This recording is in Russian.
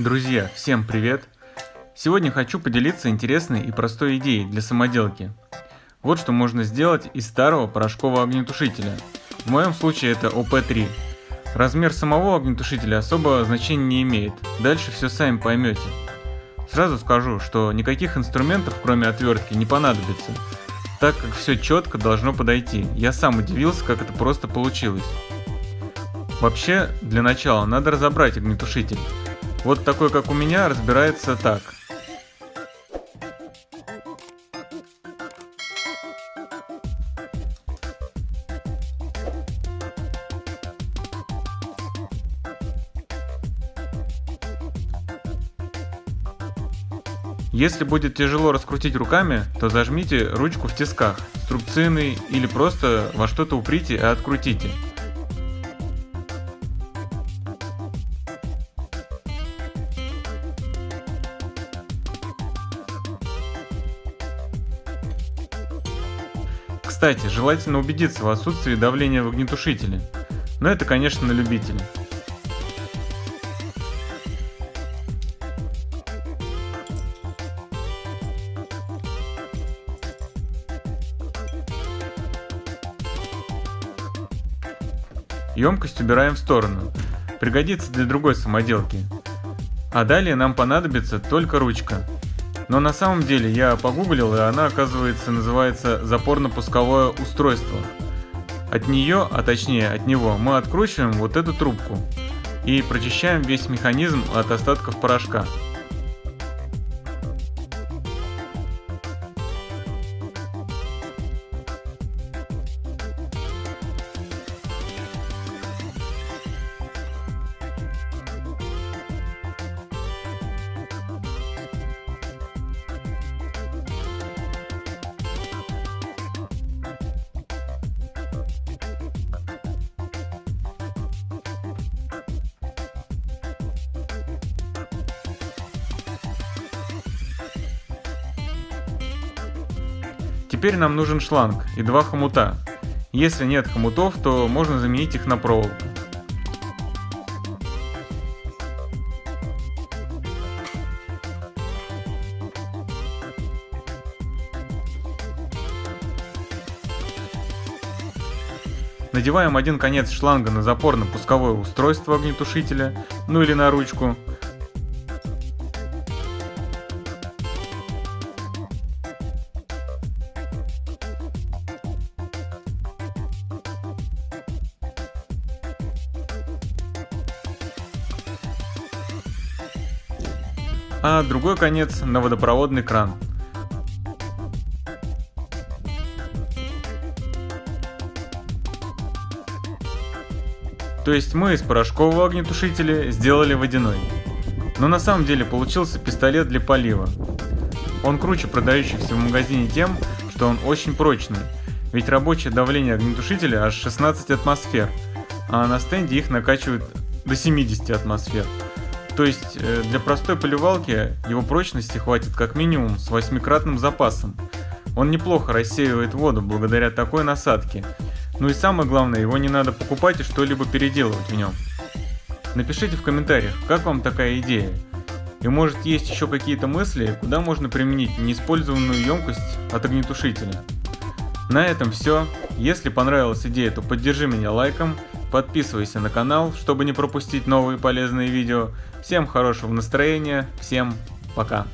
Друзья, всем привет! Сегодня хочу поделиться интересной и простой идеей для самоделки. Вот что можно сделать из старого порошкового огнетушителя. В моем случае это ОП-3. Размер самого огнетушителя особо значения не имеет, дальше все сами поймете. Сразу скажу, что никаких инструментов кроме отвертки не понадобится, так как все четко должно подойти. Я сам удивился, как это просто получилось. Вообще, для начала надо разобрать огнетушитель. Вот такой, как у меня, разбирается так. Если будет тяжело раскрутить руками, то зажмите ручку в тисках, струбцины или просто во что-то уприте и открутите. Кстати, желательно убедиться в отсутствии давления в огнетушителе. Но это, конечно, на любителя. Емкость убираем в сторону. Пригодится для другой самоделки. А далее нам понадобится только ручка. Но на самом деле я погуглил, и она, оказывается, называется запорно-пусковое устройство. От нее, а точнее от него, мы откручиваем вот эту трубку и прочищаем весь механизм от остатков порошка. Теперь нам нужен шланг и два хомута. Если нет хомутов, то можно заменить их на проволоку. Надеваем один конец шланга на запорно-пусковое устройство огнетушителя, ну или на ручку, а другой конец на водопроводный кран. То есть мы из порошкового огнетушителя сделали водяной. Но на самом деле получился пистолет для полива. Он круче продающихся в магазине тем, что он очень прочный, ведь рабочее давление огнетушителя аж 16 атмосфер, а на стенде их накачивают до 70 атмосфер. То есть э, для простой поливалки его прочности хватит как минимум с восьмикратным запасом. Он неплохо рассеивает воду благодаря такой насадке. Ну и самое главное, его не надо покупать и что-либо переделывать в нем. Напишите в комментариях, как вам такая идея. И может есть еще какие-то мысли, куда можно применить неиспользованную емкость от огнетушителя. На этом все. Если понравилась идея, то поддержи меня лайком, подписывайся на канал, чтобы не пропустить новые полезные видео. Всем хорошего настроения, всем пока.